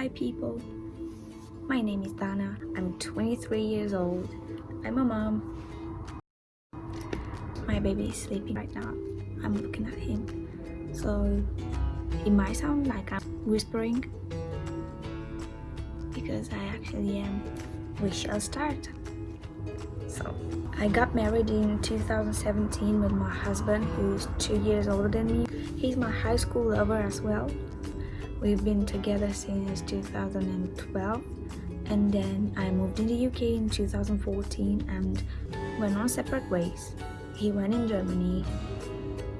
Hi people, my name is Dana. I'm 23 years old. I'm a mom. My baby is sleeping right now. I'm looking at him. So it might sound like I'm whispering because I actually am. We shall start. So I got married in 2017 with my husband who's two years older than me. He's my high school lover as well. We've been together since 2012 and then I moved in the UK in 2014 and went on separate ways. He went in Germany,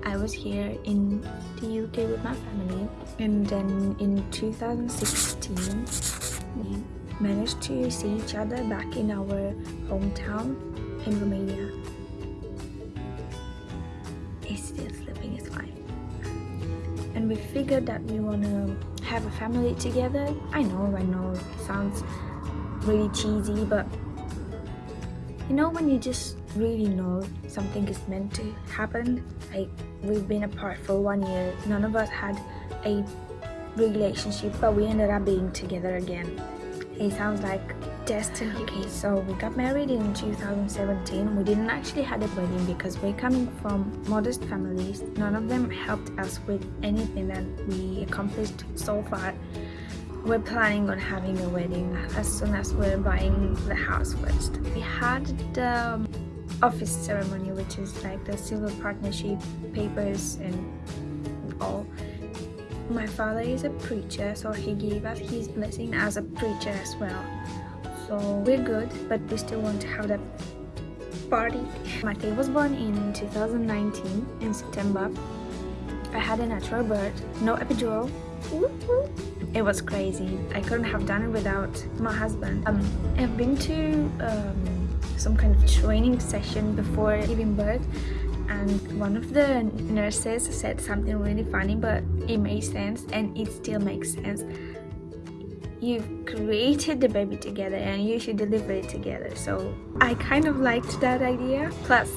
I was here in the UK with my family and then in 2016 we managed to see each other back in our hometown in Romania. He's still sleeping, it's fine. And we figured that we want to have a family together. I know, I know, it sounds really cheesy, but you know when you just really know something is meant to happen? Like, we've been apart for one year. None of us had a relationship, but we ended up being together again. It sounds like destiny. Okay, so we got married in 2017. We didn't actually have a wedding because we're coming from modest families. None of them helped us with anything that we accomplished so far. We're planning on having a wedding as soon as we're buying the house first. We had the um, office ceremony, which is like the civil partnership papers and all. My father is a preacher, so he gave us his blessing as a preacher as well. So we're good, but we still want to have that party. Matei was born in 2019 in September. I had a natural birth, no epidural. It was crazy. I couldn't have done it without my husband. Um, I've been to um, some kind of training session before giving birth and one of the nurses said something really funny but it made sense and it still makes sense you've created the baby together and you should deliver it together. So i kind of liked that idea. Plus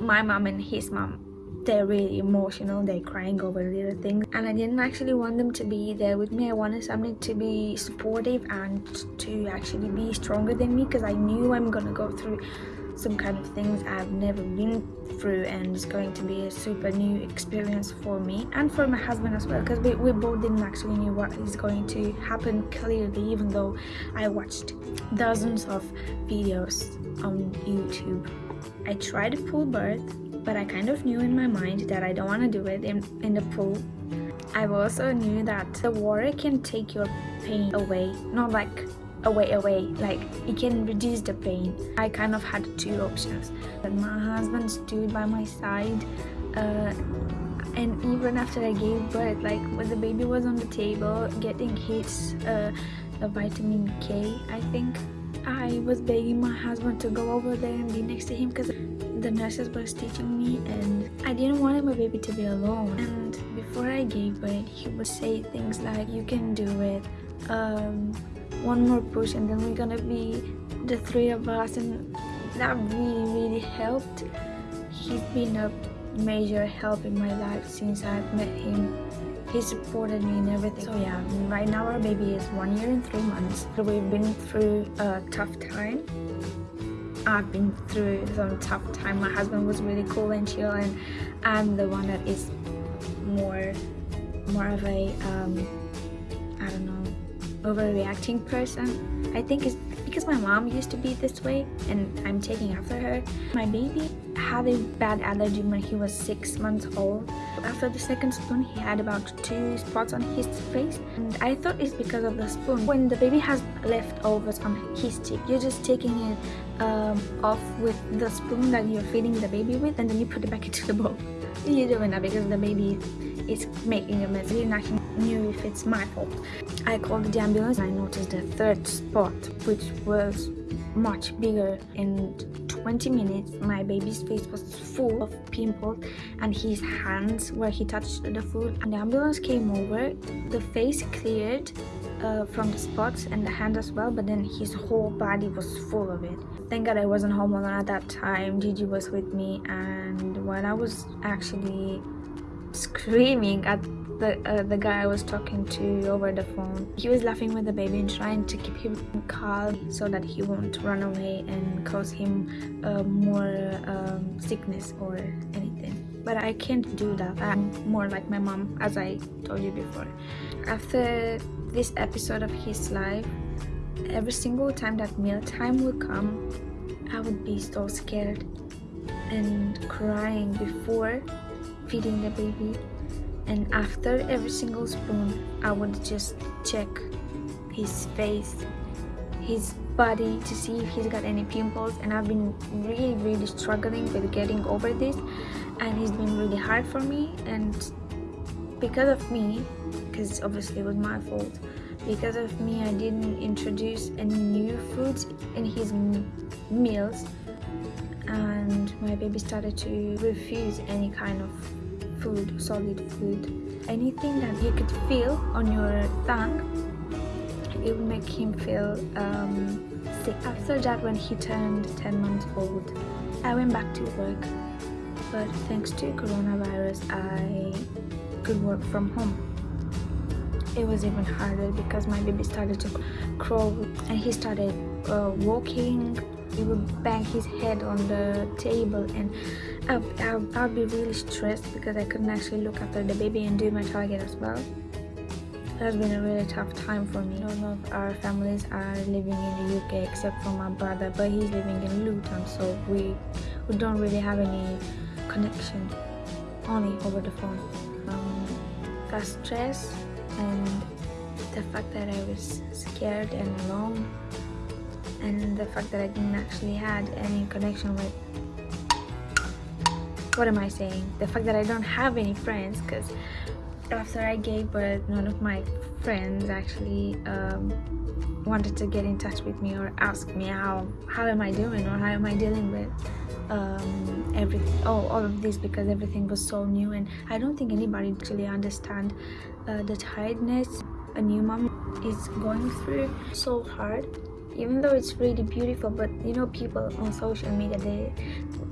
my mom and his mom they're really emotional. They're crying over little things. And i didn't actually want them to be there with me. I wanted something to be supportive and to actually be stronger than me because i knew i'm gonna go through some kind of things I've never been through and it's going to be a super new experience for me and for my husband as well because we, we both didn't actually know what is going to happen clearly even though I watched dozens of videos on YouTube. I tried a pool birth but I kind of knew in my mind that I don't want to do it in, in the pool. I also knew that the water can take your pain away, not like away away like it can reduce the pain. I kind of had two options but my husband stood by my side uh, and even after i gave birth like when the baby was on the table getting his uh, vitamin k i think i was begging my husband to go over there and be next to him because the nurses were stitching me and i didn't want my baby to be alone. And before i gave birth he would say things like you can do it. Um, one more push and then we're gonna be the three of us and that really really helped. He's been a major help in my life since I've met him. He supported me in everything. So yeah right now our baby is one year and three months. We've been through a tough time. I've been through some tough time. My husband was really cool and chill and I'm the one that is more more of a um, I don't know overreacting person. I think it's because my mom used to be this way and I'm taking after her. My baby had a bad allergy when he was six months old. After the second spoon, he had about two spots on his face and I thought it's because of the spoon. When the baby has leftovers on his cheek, you're just taking it um, off with the spoon that you're feeding the baby with and then you put it back into the bowl. You're doing that because the baby is making a mess. I didn't actually knew if it's my fault. I called the ambulance. And I noticed a third spot which was much bigger. In 20 minutes my baby's face was full of pimples and his hands where he touched the food. And the ambulance came over. The face cleared uh, from the spots and the hand as well but then his whole body was full of it. Thank god i wasn't home alone at that time. Gigi was with me and when i was actually screaming at the uh, the guy I was talking to over the phone. He was laughing with the baby and trying to keep him calm so that he won't run away and cause him uh, more um, sickness or anything. But I can't do that. I'm more like my mom, as I told you before. After this episode of his life, every single time that meal time would come, I would be so scared and crying before feeding the baby. And after every single spoon I would just check his face his body to see if he's got any pimples. And I've been really really struggling with getting over this. And it's been really hard for me. And because of me because obviously it was my fault because of me I didn't introduce any new foods in his meals and my baby started to refuse any kind of food solid food. Anything that you could feel on your tongue it would make him feel um, sick. After that when he turned 10 months old I went back to work. But thanks to coronavirus I could work from home. It was even harder because my baby started to crawl and he started uh, walking he would bang his head on the table and I'll, be really stressed because I couldn't actually look after the baby and do my target as well It has been a really tough time for me. None of our families are living in the UK except for my brother, but he's living in Luton, so we, we don't really have any connection, only over the phone. Um, got stress and the fact that I was scared and alone and the fact that I didn't actually had any connection with what am I saying? The fact that I don't have any friends because after I gave birth none of my friends actually um, wanted to get in touch with me or ask me how how am I doing or how am I dealing with um, everything oh all of this because everything was so new and I don't think anybody actually understand uh, the tiredness a new mom is going through so hard even though it's really beautiful but you know people on social media they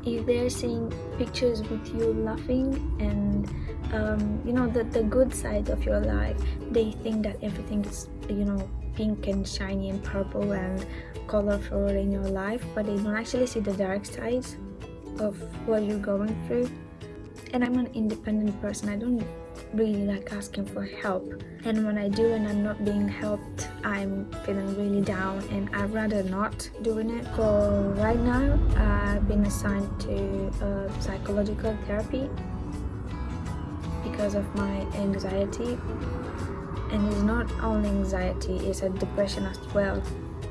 if they're seeing pictures with you laughing and um, you know the, the good side of your life they think that everything is you know pink and shiny and purple and colorful in your life but they don't actually see the dark sides of what you're going through. And i'm an independent person. I don't really like asking for help. And when I do and I'm not being helped I'm feeling really down and I'd rather not doing it. So right now I've been assigned to psychological therapy because of my anxiety. And it's not only anxiety it's a depression as well.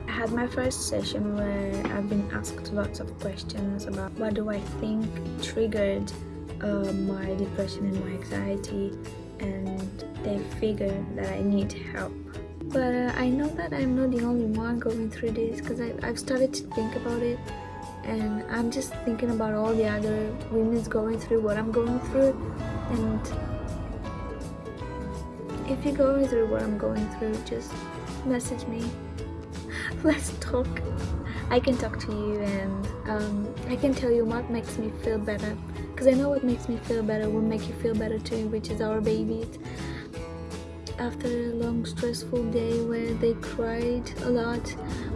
I had my first session where I've been asked lots of questions about what do I think triggered uh, my depression and my anxiety and they figure that I need help. But uh, I know that I'm not the only one going through this because I've started to think about it and I'm just thinking about all the other women's going through what I'm going through and if you're going through what I'm going through just message me. Let's talk. I can talk to you and um, I can tell you what makes me feel better because I know what makes me feel better will make you feel better too which is our babies. After a long stressful day where they cried a lot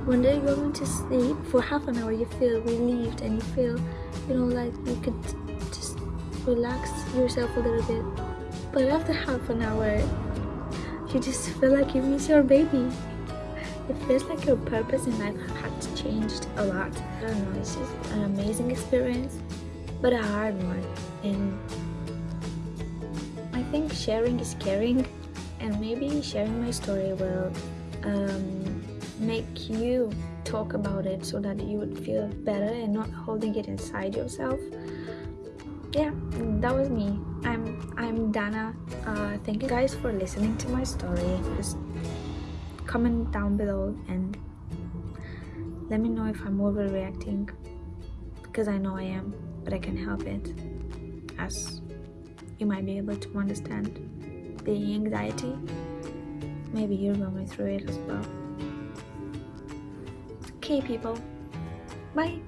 when they're going to sleep for half an hour you feel relieved and you feel you know like you could just relax yourself a little bit. But after half an hour you just feel like you miss your baby. It feels like your purpose in life has changed a lot. I don't know, it's just an amazing experience, but a hard one. And I think sharing is caring, and maybe sharing my story will um, make you talk about it so that you would feel better and not holding it inside yourself. Yeah that was me. I'm i'm dana. Uh, thank you guys for listening to my story. Just comment down below and let me know if I'm overreacting because I know I am but I can help it as you might be able to understand. The anxiety maybe you're going through it as well. Okay people. Bye